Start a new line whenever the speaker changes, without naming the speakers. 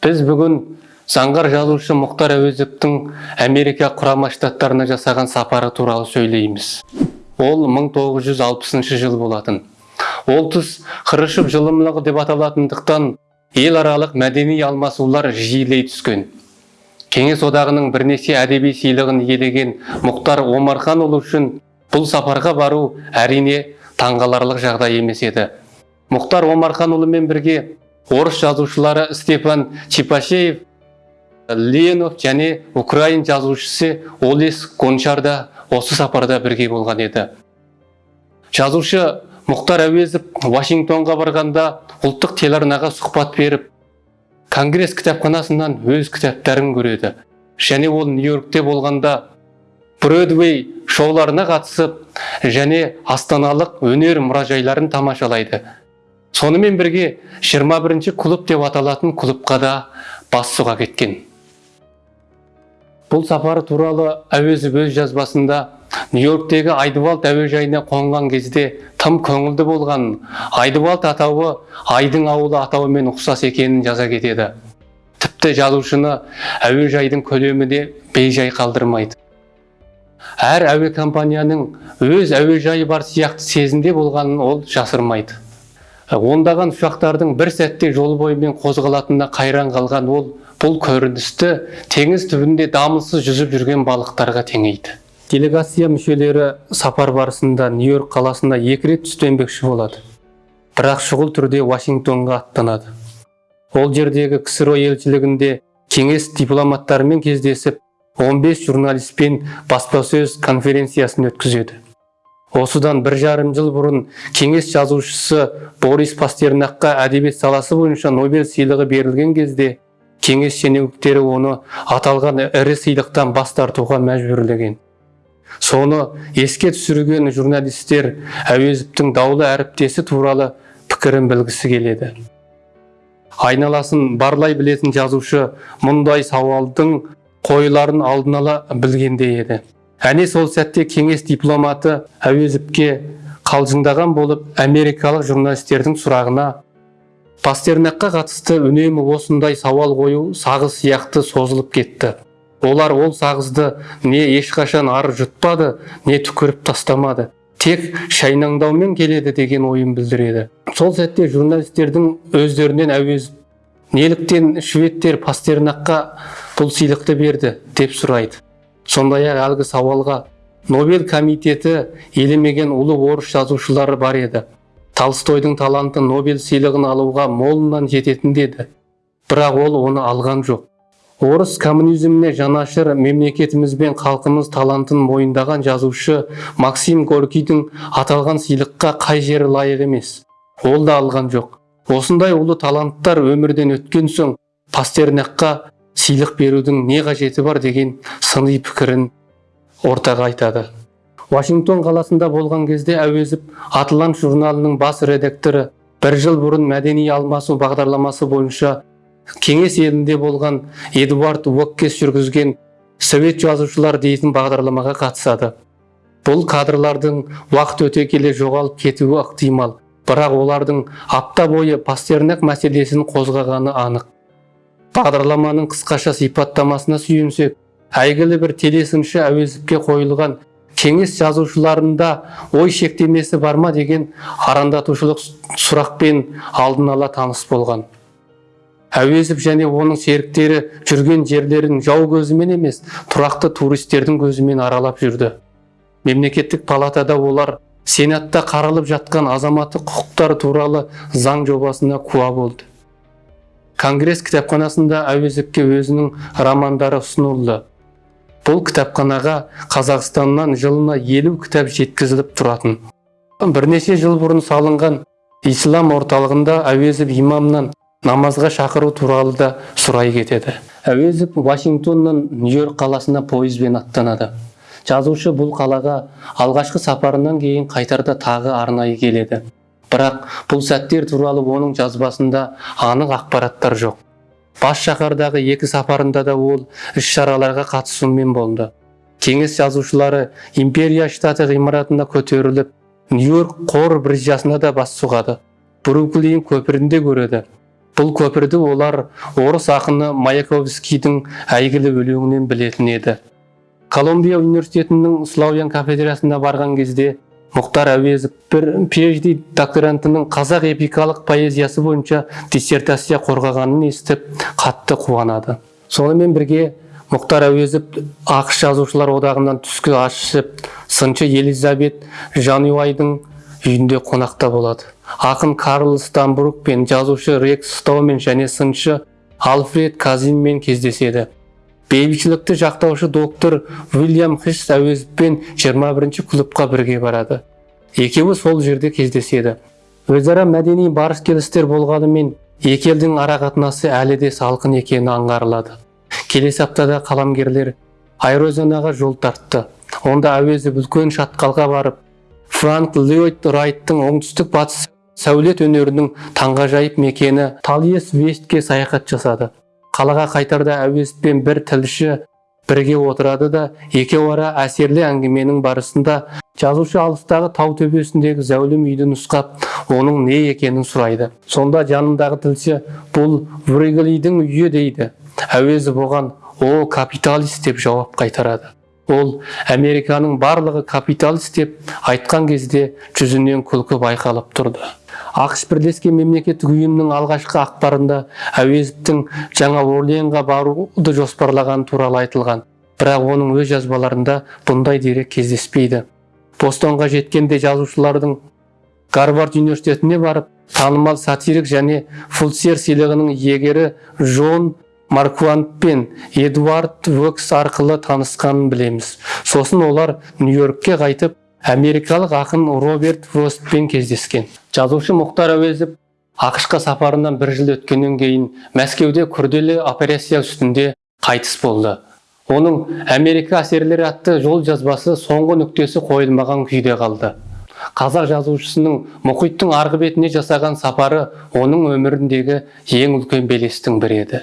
біз бүгін заңғар жазушы мұхтар әуезовтің америка құрама штаттарына жасаған сапары туралы сөйлейміз. Ол 1960 жыл болатын. Ол тұс хрущев жылымлығы деп аталатындықтан ел аралық мәдени алмасулар жиілей түскен. Кеңес одағының бірнеше әдеби сыйлығын иелеген мұхтар омарханұлы үшін бұл сапарға бару әрине таңғаларлық жағдай емес еді. Мұхтар омарханұлымен бірге орыс жазушылары степан чипашеев ленов және украин жазушысы олес гончар да осы сапарда бірге болған еді. Жазушы мұхтар әуезов вашингтонға барғанда ұлттық телеарнаға сұхбат беріп конгресс кітапханасынан өз кітаптарын көреді. Және ол нью йоркте болғанда бродвей шоуларына қатысып және астаналық өнер мұражайларын тамашалайды. Сонымен бірге 21 клуб деп аталатын клубқа да бас сұға кеткен. Бұл сапары туралы әуезов өз жазбасында нью йорктегі айдывалд әуежайына қонған кезде тым көңілді болған айдывалд атауы айдың ауылы атауымен ұқсас екенін жаза кетеді. Тіпті жазушыны әуежайдың көлемі де бейжай қалдырмайды. Әр әуе компанияның өз әуежайы бар сияқты сезімде болғанын ол жасырмайды. Ондаған ұшақтардың бір сәтте жол бойымен қозғалатынына қайран қалған ол бұл көріністі теңіз түбінде дамылсыз жүзіп жүрген балықтарға теңейді. Делегация мүшелері сапар барысында нью йорк қаласына екі рет түстенбекші болады. Бірақ шұғыл түрде вашингтонға аттанады. Ол жердегі ксро елшілігінде кеңес дипломаттарымен кездесіп 15 журналистпен баспасөз конференциясын өткізеді. Осыдан бір жарым жыл бұрын кеңес жазушысы борис пастернакқа әдебиет саласы бойынша нобель сыйлығы берілген кезде кеңес шенеуніктері оны аталған ірі сыйлықтан бас тартуға мәжбүрлеген. Соны еске түсірген журналистер әуезовтің даулы әріптесі туралы пікірін білгісі келеді. Айналасын барлай білетін жазушы мұндай сауалдың қойыларын алдын ала білгендей еді. Әне сол сәтте кеңес дипломаты әуезовке қалжыңдаған болып америкалық журналистердің сұрағына пастернакқа қатысты үнемі осындай сауал қою сағыз сияқты созылып кетті. Олар ол сағызды не ешқашан ары жұтпады не түкіріп тастамады. Тек шайнаңдаумен келеді деген ойын білдіреді сол сәтте журналистердің өздерінен әуезов неліктен шведтер пастернакқа бұл сыйлықты берді? деп сұрайды. Сондай ақ әлгі сауалға нобель комитеті елемеген ұлы орыс жазушылары бар еді. Толстойдың таланты нобель сыйлығын алуға молынан жететін деді. Бірақ ол оны алған жоқ. Орыс коммунизміне жанашыр мемлекетіміз бен халқымыз талантын мойындаған жазушы максим горкийдің аталған сыйлыққа қай жері лайық емес. Ол да алған жоқ. Осындай ұлы таланттар өмірден өткен соң пастернакқа сыйлық берудің не қажеті бар деген сыни пікірін ортаға айтады. Вашингтон қаласында болған кезде әуезов атлант журналының бас редакторы бір жыл бұрын мәдени алмасу бағдарламасы бойынша кеңес елінде болған эдуард уоккес жүргізген совет жазушылар дейтін бағдарламаға қатысады. Бұл кадрлардың уақыт өте келе жоғалып кетуі ықтимал бірақ олардың апта бойы пастернак мәселесін қозғағаны анық. Бағдарламаның қысқаша сипаттамасына сүйенсек әйгілі бір телесыншы әуезовке қойылған кеңес жазушыларында ой шектемесі бар ма? деген арандатушылық сұрақпен алдын ала таныс болған. Әуезов және оның серіктері жүрген жерлерін жау көзімен емес тұрақты туристердің көзімен аралап жүрді. Мемлекеттік палатада олар сенатта қаралып жатқан азаматтық құқықтар туралы заң жобасына куә болды. Конгресс кітапханасында әуезовке өзінің романдары ұсынылды. Бұл кітапханаға қазақстаннан жылына елу кітап жеткізіліп тұратын. Бірнеше жыл бұрын салынған ислам орталығында әуезов имамнан намазға шақыру туралы да сұрай кетеді. Әуезов вашингтоннан нью йорк қаласына пойызбен аттанады. Жазушы бұл қалаға алғашқы сапарынан кейін қайтарда тағы арнайы келеді. Бірақ бұл сәттер туралы оның жазбасында анық ақпараттар жоқ. Бас шаһардағы екі сапарында да ол іс шараларға қатысумен болды. Кеңес жазушылары империя штаты ғимаратына көтеріліп нью йорк қор биржасына да бас сұғады. Бруклин көпірінде көреді. Бұл көпірді олар орыс ақыны маяковскийдің әйгілі өлеңінен білетін еді. Колумбия университетінің славян кафедрасына барған кезде мұхтар әуезов бір phd докторантының қазақ эпикалық поэзиясы бойынша диссертация қорғағанын естіп қатты қуанады. Сонымен бірге мұхтар әуезов ақш жазушылар одағынан түскі ас ішіп сыншы елизабет жануайдың үйінде қонақта болады. Ақын карл стамбрук пен жазушы рекс стоумен және сыншы альфред казинмен кездеседі. Бейбітшілікті жақтаушы доктор уильям хиш әуезовпен 21 клубқа бірге барады. Екеуі сол жерде кездеседі. Өзара мәдени барыс келістер болғанымен екі елдің арақатынасы әлі де салқын екені аңғарылады. Келесі аптада қаламгерлер айрозенаға жол тартты. Онда әуезов үлкен шатқалға барып франк ллойд райттың оңтүстік батыс сәулет өнерінің таңғажайып мекені талиес вестке саяхат жасады. Қалаға қайтарда әуезовпен бір тілші бірге отырады да екеуі ара әсерлі әңгіменің барысында жазушы алыстағы тау төбесіндегі зәулім үйді нұсқап оның не екенін сұрайды. Сонда жанындағы тілші бұл вриглидің үйі дейді. Әуезов оған о капиталист деп жауап қайтарады. Ол американың барлығы капиталист деп айтқан кезде жүзінен күлкі байқалып тұрды. Ақш бірлескен мемлекеттік ұйымның алғашқы ақпарында әуезовтің жаңа орлеанға баруды жоспарлағаны туралы айтылған. Бірақ оның өз жазбаларында бұндай дерек кездеспейді. Бостонға жеткенде жазушылардың гарвард университетіне барып танымал сатирик және фулсер сыйлығының иегері джон марквант пен эдуард вокс арқылы танысқанын білеміз. Сосын олар нью-йоркке қайтып америкалық ақын роберт фростпен кездескен. Жазушы мұхтар әуезов ақшқа сапарынан бір жыл өткеннен кейін мәскеуде күрделі операция үстінде қайтыс болды. Оның америка әсерлері атты жол жазбасы соңғы нүктесі қойылмаған күйде қалды. Қазақ жазушысының мұхиттың арғы бетіне жасаған сапары оның өміріндегі ең үлкен белестің бірі еді.